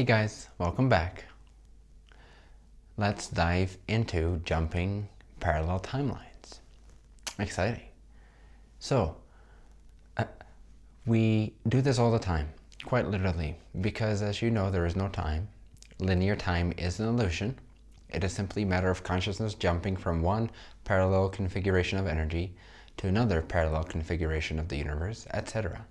Hey guys, welcome back. Let's dive into jumping parallel timelines. Exciting. So, uh, we do this all the time, quite literally, because as you know, there is no time. Linear time is an illusion. It is simply a matter of consciousness jumping from one parallel configuration of energy to another parallel configuration of the universe, etc.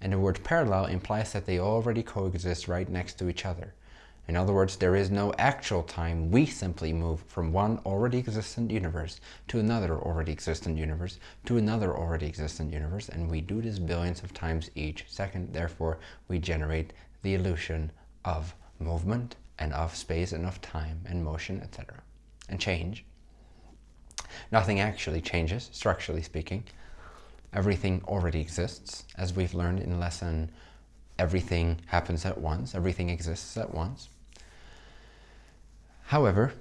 And the word parallel implies that they already coexist right next to each other. In other words, there is no actual time. We simply move from one already existent universe to another already existent universe to another already existent universe. And we do this billions of times each second. Therefore, we generate the illusion of movement and of space and of time and motion, etc. And change. Nothing actually changes, structurally speaking everything already exists. As we've learned in lesson, everything happens at once, everything exists at once. However,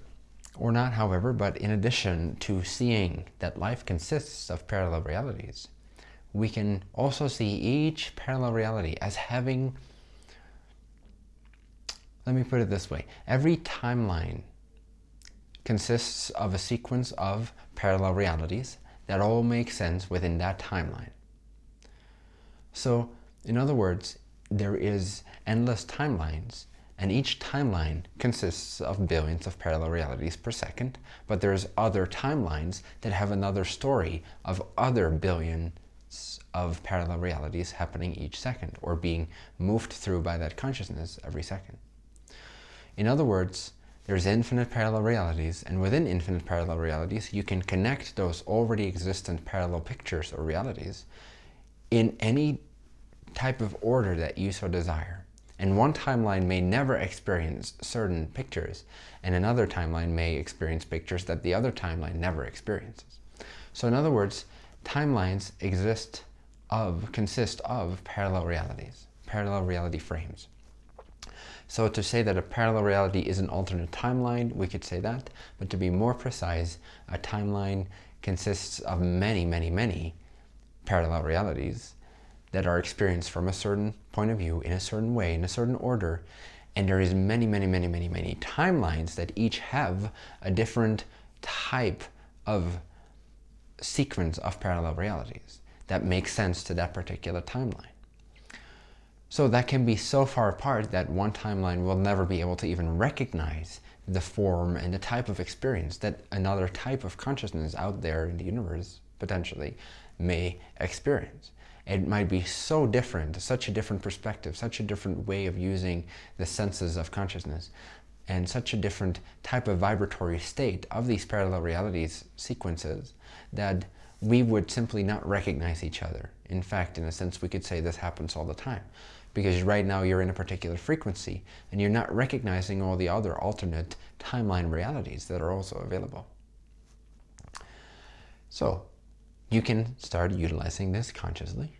or not however, but in addition to seeing that life consists of parallel realities, we can also see each parallel reality as having, let me put it this way, every timeline consists of a sequence of parallel realities that all make sense within that timeline. So, in other words, there is endless timelines, and each timeline consists of billions of parallel realities per second, but there's other timelines that have another story of other billions of parallel realities happening each second, or being moved through by that consciousness every second. In other words, there's infinite parallel realities, and within infinite parallel realities, you can connect those already existent parallel pictures or realities in any type of order that you so desire. And one timeline may never experience certain pictures, and another timeline may experience pictures that the other timeline never experiences. So in other words, timelines exist of, consist of parallel realities, parallel reality frames. So to say that a parallel reality is an alternate timeline, we could say that. But to be more precise, a timeline consists of many, many, many parallel realities that are experienced from a certain point of view, in a certain way, in a certain order. And there is many, many, many, many, many timelines that each have a different type of sequence of parallel realities that make sense to that particular timeline. So that can be so far apart that one timeline will never be able to even recognize the form and the type of experience that another type of consciousness out there in the universe potentially may experience. It might be so different, such a different perspective, such a different way of using the senses of consciousness, and such a different type of vibratory state of these parallel realities sequences that we would simply not recognize each other. In fact, in a sense, we could say this happens all the time because right now you're in a particular frequency and you're not recognizing all the other alternate timeline realities that are also available. So you can start utilizing this consciously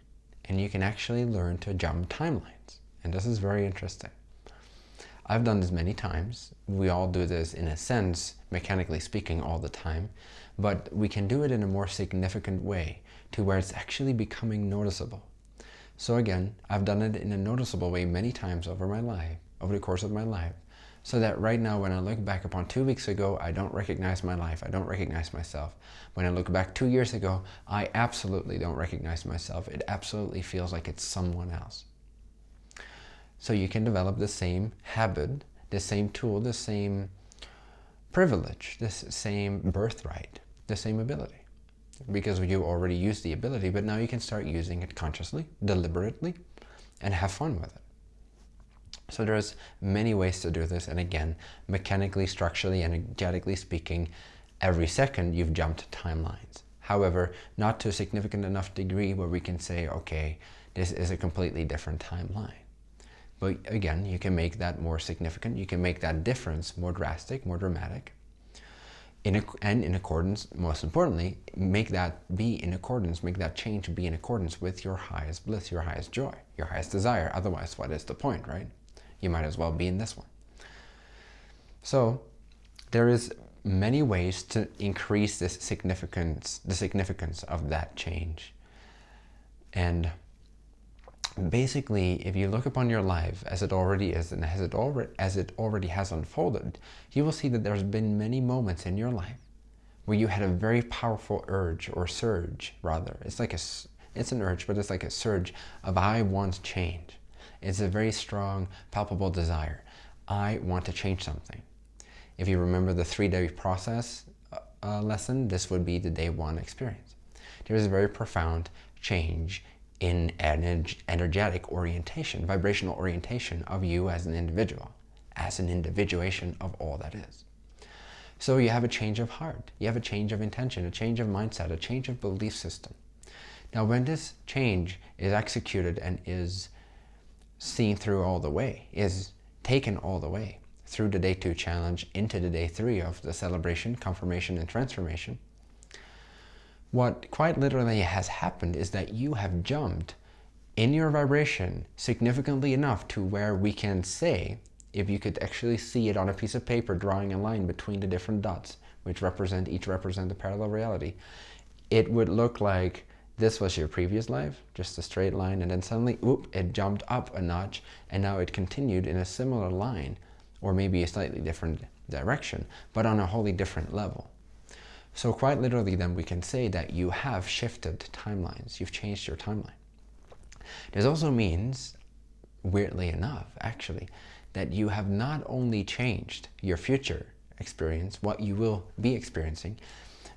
and you can actually learn to jump timelines. And this is very interesting. I've done this many times. We all do this in a sense, mechanically speaking, all the time. But we can do it in a more significant way to where it's actually becoming noticeable. So again, I've done it in a noticeable way many times over my life, over the course of my life, so that right now when I look back upon two weeks ago, I don't recognize my life, I don't recognize myself. When I look back two years ago, I absolutely don't recognize myself. It absolutely feels like it's someone else. So you can develop the same habit, the same tool, the same privilege, the same birthright, the same ability because you already use the ability, but now you can start using it consciously, deliberately, and have fun with it. So there's many ways to do this, and again, mechanically, structurally, energetically speaking, every second you've jumped timelines. However, not to a significant enough degree where we can say, okay, this is a completely different timeline. But again, you can make that more significant. You can make that difference more drastic, more dramatic in and in accordance, most importantly, make that be in accordance, make that change be in accordance with your highest bliss, your highest joy, your highest desire. Otherwise, what is the point, right? You might as well be in this one. So there is many ways to increase this significance, the significance of that change. And basically, if you look upon your life as it already is and as it already, as it already has unfolded, you will see that there's been many moments in your life where you had a very powerful urge or surge rather. It's like a, it's an urge, but it's like a surge of I want change. It's a very strong, palpable desire. I want to change something. If you remember the three-day process uh, uh lesson, this would be the day one experience. There is a very profound change in energetic orientation, vibrational orientation of you as an individual, as an individuation of all that is. So you have a change of heart, you have a change of intention, a change of mindset, a change of belief system. Now when this change is executed and is seen through all the way, is taken all the way through the day two challenge into the day three of the celebration, confirmation, and transformation, what quite literally has happened is that you have jumped in your vibration significantly enough to where we can say, if you could actually see it on a piece of paper, drawing a line between the different dots, which represent, each represent a parallel reality, it would look like this was your previous life, just a straight line, and then suddenly, whoop, it jumped up a notch, and now it continued in a similar line, or maybe a slightly different direction, but on a wholly different level. So quite literally then we can say that you have shifted timelines. You've changed your timeline. This also means, weirdly enough, actually, that you have not only changed your future experience, what you will be experiencing,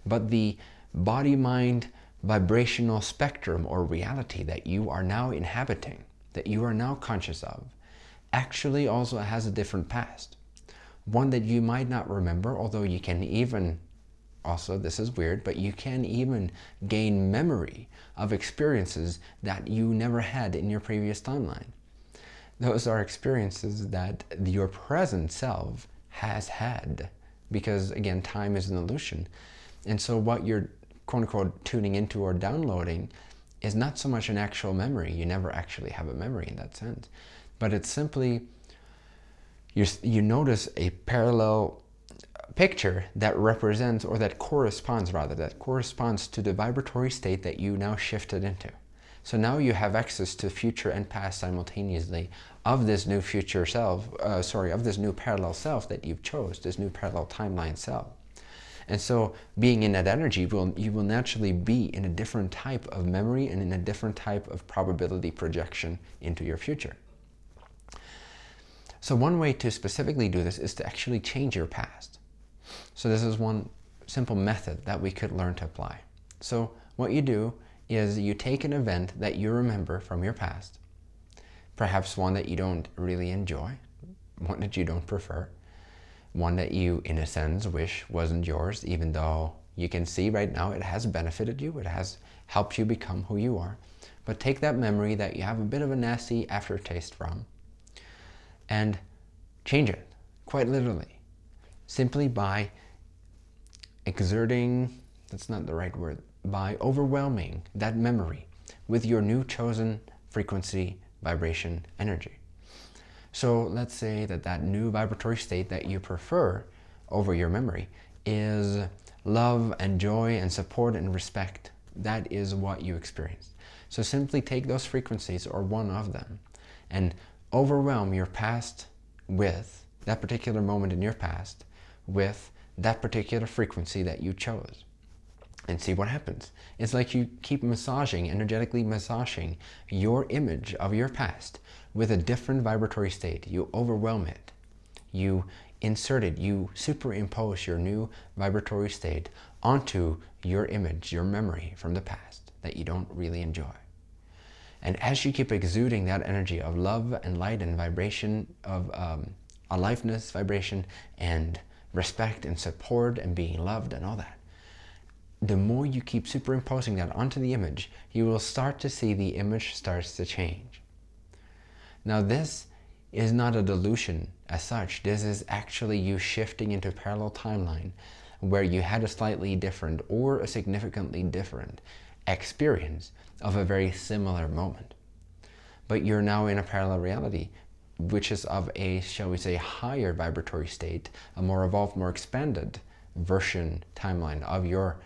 but the body-mind vibrational spectrum or reality that you are now inhabiting, that you are now conscious of, actually also has a different past. One that you might not remember, although you can even also, this is weird, but you can even gain memory of experiences that you never had in your previous timeline. Those are experiences that your present self has had because, again, time is an illusion. And so what you're quote unquote tuning into or downloading is not so much an actual memory. You never actually have a memory in that sense. But it's simply, you you notice a parallel picture that represents, or that corresponds rather, that corresponds to the vibratory state that you now shifted into. So now you have access to future and past simultaneously of this new future self, uh, sorry, of this new parallel self that you've chose, this new parallel timeline self. And so being in that energy, will, you will naturally be in a different type of memory and in a different type of probability projection into your future. So one way to specifically do this is to actually change your past. So this is one simple method that we could learn to apply. So what you do is you take an event that you remember from your past, perhaps one that you don't really enjoy, one that you don't prefer, one that you, in a sense, wish wasn't yours, even though you can see right now it has benefited you, it has helped you become who you are. But take that memory that you have a bit of a nasty aftertaste from and change it, quite literally simply by exerting, that's not the right word, by overwhelming that memory with your new chosen frequency, vibration, energy. So let's say that that new vibratory state that you prefer over your memory is love and joy and support and respect. That is what you experience. So simply take those frequencies or one of them and overwhelm your past with that particular moment in your past with that particular frequency that you chose and see what happens. It's like you keep massaging, energetically massaging your image of your past with a different vibratory state. You overwhelm it. You insert it. You superimpose your new vibratory state onto your image, your memory from the past that you don't really enjoy. And as you keep exuding that energy of love and light and vibration of um, aliveness, vibration, and respect and support and being loved and all that. The more you keep superimposing that onto the image, you will start to see the image starts to change. Now this is not a delusion as such. This is actually you shifting into a parallel timeline where you had a slightly different or a significantly different experience of a very similar moment. But you're now in a parallel reality which is of a, shall we say, higher vibratory state, a more evolved, more expanded version timeline of your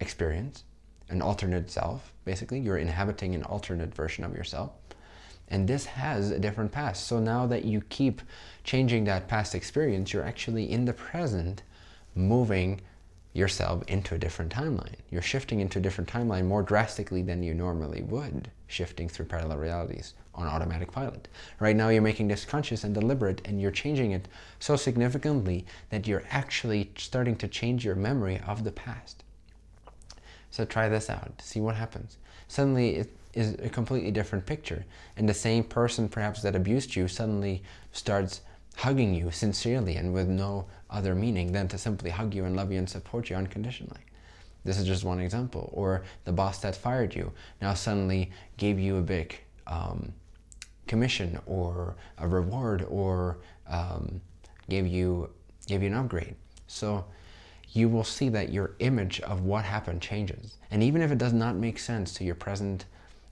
experience, an alternate self, basically. You're inhabiting an alternate version of yourself. And this has a different past. So now that you keep changing that past experience, you're actually in the present moving yourself into a different timeline. You're shifting into a different timeline more drastically than you normally would, shifting through parallel realities on automatic pilot. Right now you're making this conscious and deliberate and you're changing it so significantly that you're actually starting to change your memory of the past. So try this out, see what happens. Suddenly it is a completely different picture and the same person perhaps that abused you suddenly starts hugging you sincerely and with no other meaning than to simply hug you and love you and support you unconditionally. This is just one example. Or the boss that fired you now suddenly gave you a big um, commission or a reward or um, gave you gave you an upgrade. So you will see that your image of what happened changes. And even if it does not make sense to your present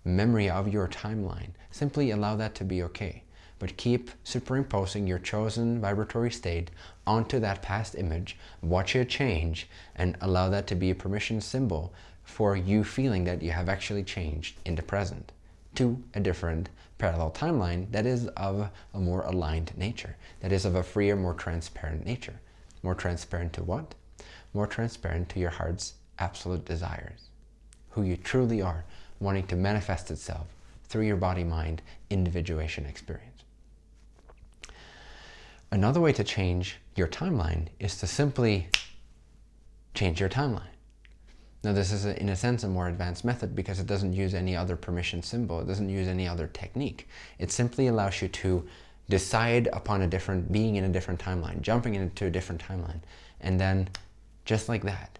memory of your timeline, simply allow that to be okay but keep superimposing your chosen vibratory state onto that past image, watch it change, and allow that to be a permission symbol for you feeling that you have actually changed in the present to a different parallel timeline that is of a more aligned nature, that is of a freer, more transparent nature. More transparent to what? More transparent to your heart's absolute desires, who you truly are, wanting to manifest itself through your body-mind individuation experience. Another way to change your timeline is to simply change your timeline. Now this is, a, in a sense, a more advanced method because it doesn't use any other permission symbol. It doesn't use any other technique. It simply allows you to decide upon a different, being in a different timeline, jumping into a different timeline. And then just like that,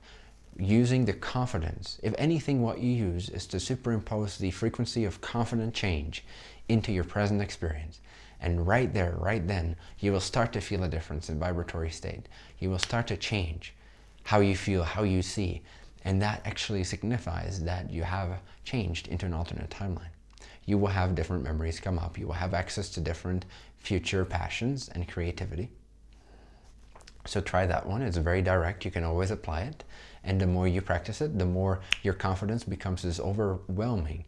using the confidence. If anything, what you use is to superimpose the frequency of confident change into your present experience. And right there, right then, you will start to feel a difference in vibratory state. You will start to change how you feel, how you see. And that actually signifies that you have changed into an alternate timeline. You will have different memories come up. You will have access to different future passions and creativity. So try that one. It's very direct. You can always apply it. And the more you practice it, the more your confidence becomes this overwhelming,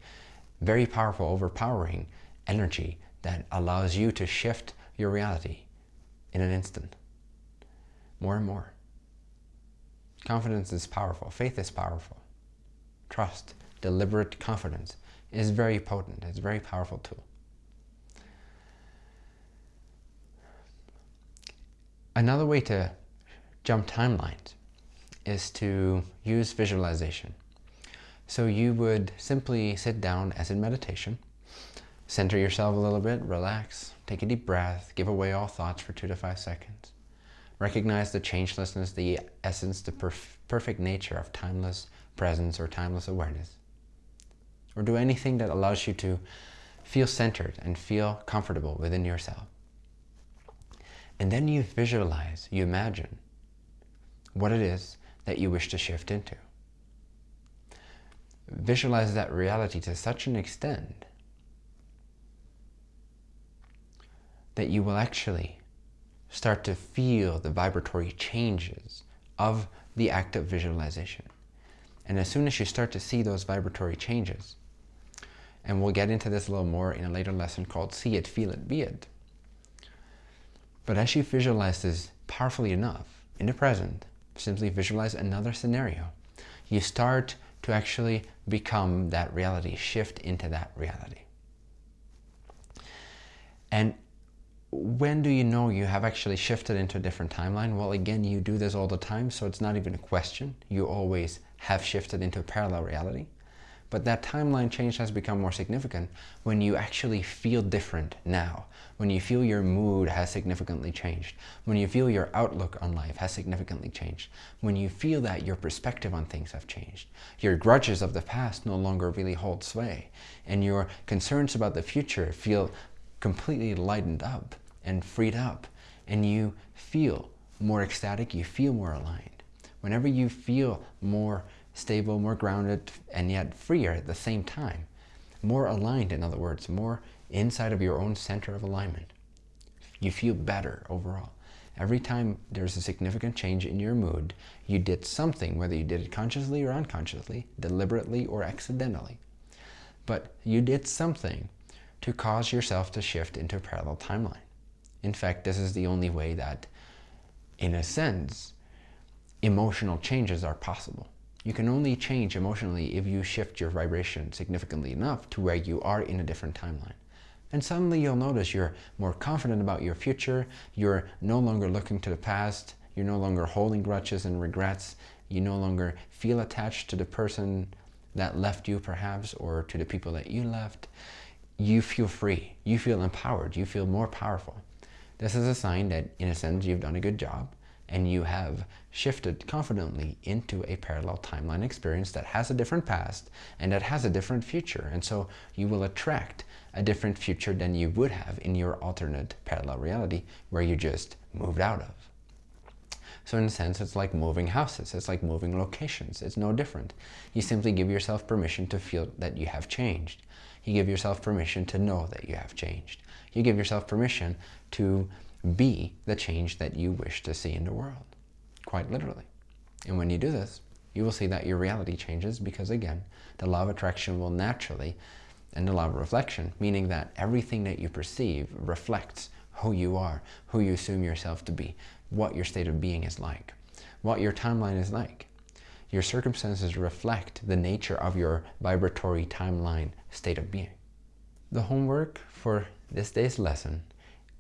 very powerful, overpowering energy that allows you to shift your reality in an instant. More and more. Confidence is powerful. Faith is powerful. Trust, deliberate confidence is very potent. It's a very powerful tool. Another way to jump timelines is to use visualization. So you would simply sit down as in meditation Center yourself a little bit, relax, take a deep breath, give away all thoughts for two to five seconds. Recognize the changelessness, the essence, the perf perfect nature of timeless presence or timeless awareness. Or do anything that allows you to feel centered and feel comfortable within yourself. And then you visualize, you imagine what it is that you wish to shift into. Visualize that reality to such an extent that you will actually start to feel the vibratory changes of the act of visualization. And as soon as you start to see those vibratory changes, and we'll get into this a little more in a later lesson called See It, Feel It, Be It. But as you visualize this powerfully enough in the present, simply visualize another scenario, you start to actually become that reality, shift into that reality. And when do you know you have actually shifted into a different timeline? Well, again, you do this all the time, so it's not even a question. You always have shifted into a parallel reality. But that timeline change has become more significant when you actually feel different now, when you feel your mood has significantly changed, when you feel your outlook on life has significantly changed, when you feel that your perspective on things have changed, your grudges of the past no longer really hold sway, and your concerns about the future feel completely lightened up and freed up. And you feel more ecstatic, you feel more aligned. Whenever you feel more stable, more grounded, and yet freer at the same time, more aligned, in other words, more inside of your own center of alignment, You feel better overall. Every time there's a significant change in your mood, you did something, whether you did it consciously or unconsciously, deliberately or accidentally. But you did something to cause yourself to shift into a parallel timeline. In fact, this is the only way that, in a sense, emotional changes are possible. You can only change emotionally if you shift your vibration significantly enough to where you are in a different timeline. And suddenly you'll notice you're more confident about your future, you're no longer looking to the past, you're no longer holding grudges and regrets, you no longer feel attached to the person that left you perhaps, or to the people that you left. You feel free, you feel empowered, you feel more powerful. This is a sign that in a sense you've done a good job and you have shifted confidently into a parallel timeline experience that has a different past and that has a different future. And so you will attract a different future than you would have in your alternate parallel reality where you just moved out of. So in a sense, it's like moving houses. It's like moving locations. It's no different. You simply give yourself permission to feel that you have changed. You give yourself permission to know that you have changed. You give yourself permission to be the change that you wish to see in the world, quite literally. And when you do this, you will see that your reality changes because again, the law of attraction will naturally, and the law of reflection, meaning that everything that you perceive reflects who you are, who you assume yourself to be, what your state of being is like, what your timeline is like. Your circumstances reflect the nature of your vibratory timeline state of being. The homework for this day's lesson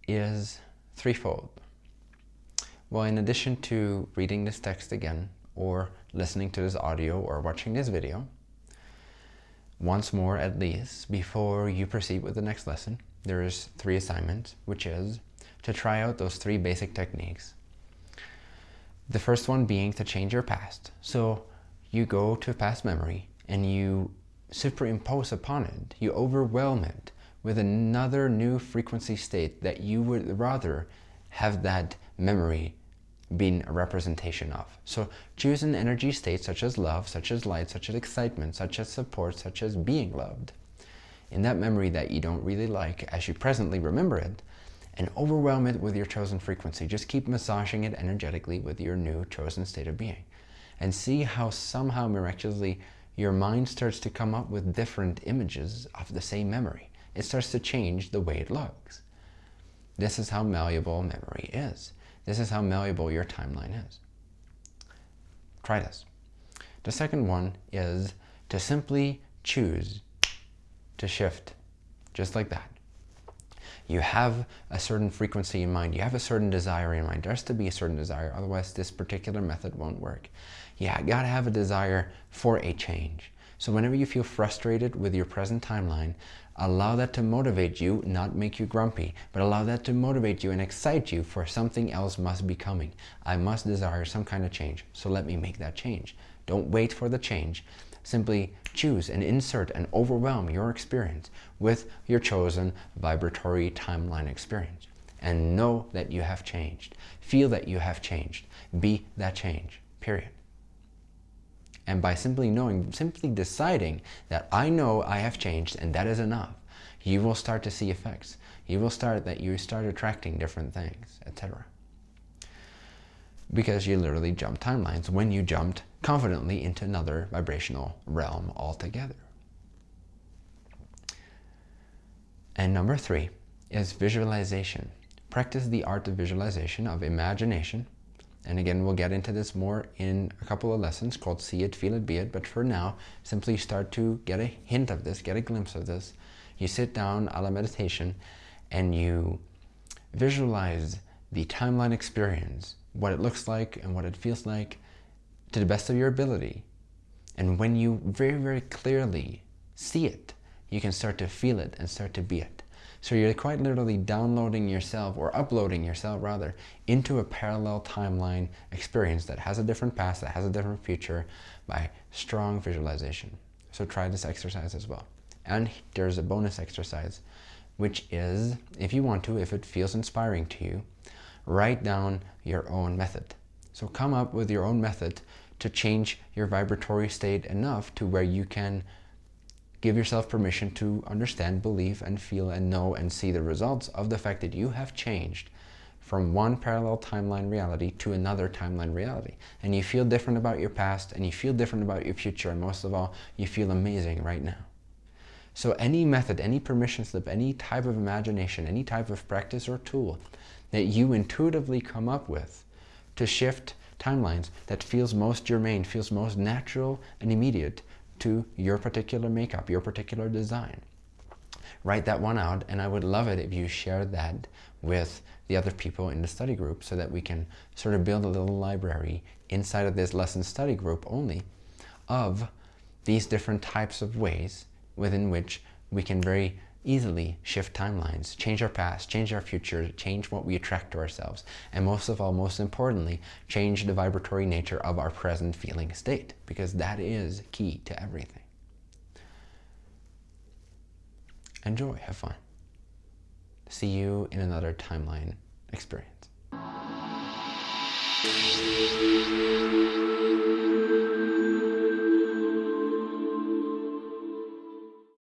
is threefold. Well, in addition to reading this text again, or listening to this audio, or watching this video, once more at least, before you proceed with the next lesson, there is three assignments, which is to try out those three basic techniques. The first one being to change your past. So you go to a past memory and you superimpose upon it, you overwhelm it with another new frequency state that you would rather have that memory been a representation of. So choose an energy state such as love, such as light, such as excitement, such as support, such as being loved. In that memory that you don't really like, as you presently remember it, and overwhelm it with your chosen frequency. Just keep massaging it energetically with your new chosen state of being. And see how somehow miraculously your mind starts to come up with different images of the same memory it starts to change the way it looks. This is how malleable memory is. This is how malleable your timeline is. Try this. The second one is to simply choose to shift, just like that. You have a certain frequency in mind. You have a certain desire in mind. There has to be a certain desire. Otherwise, this particular method won't work. You got to have a desire for a change. So whenever you feel frustrated with your present timeline, allow that to motivate you, not make you grumpy, but allow that to motivate you and excite you for something else must be coming. I must desire some kind of change, so let me make that change. Don't wait for the change. Simply choose and insert and overwhelm your experience with your chosen vibratory timeline experience. And know that you have changed. Feel that you have changed. Be that change, period. And by simply knowing, simply deciding that I know I have changed and that is enough, you will start to see effects. You will start that you start attracting different things, etc. Because you literally jump timelines when you jumped confidently into another vibrational realm altogether. And number three is visualization. Practice the art of visualization, of imagination, and again, we'll get into this more in a couple of lessons called See It, Feel It, Be It. But for now, simply start to get a hint of this, get a glimpse of this. You sit down a la meditation and you visualize the timeline experience, what it looks like and what it feels like to the best of your ability. And when you very, very clearly see it, you can start to feel it and start to be it. So you're quite literally downloading yourself, or uploading yourself rather, into a parallel timeline experience that has a different past, that has a different future by strong visualization. So try this exercise as well. And there's a bonus exercise, which is, if you want to, if it feels inspiring to you, write down your own method. So come up with your own method to change your vibratory state enough to where you can give yourself permission to understand, believe, and feel, and know, and see the results of the fact that you have changed from one parallel timeline reality to another timeline reality. And you feel different about your past, and you feel different about your future, and most of all, you feel amazing right now. So any method, any permission slip, any type of imagination, any type of practice or tool that you intuitively come up with to shift timelines that feels most germane, feels most natural and immediate to your particular makeup, your particular design. Write that one out, and I would love it if you shared that with the other people in the study group so that we can sort of build a little library inside of this lesson study group only of these different types of ways within which we can very easily shift timelines, change our past, change our future, change what we attract to ourselves, and most of all, most importantly, change the vibratory nature of our present feeling state, because that is key to everything. Enjoy, have fun. See you in another timeline experience.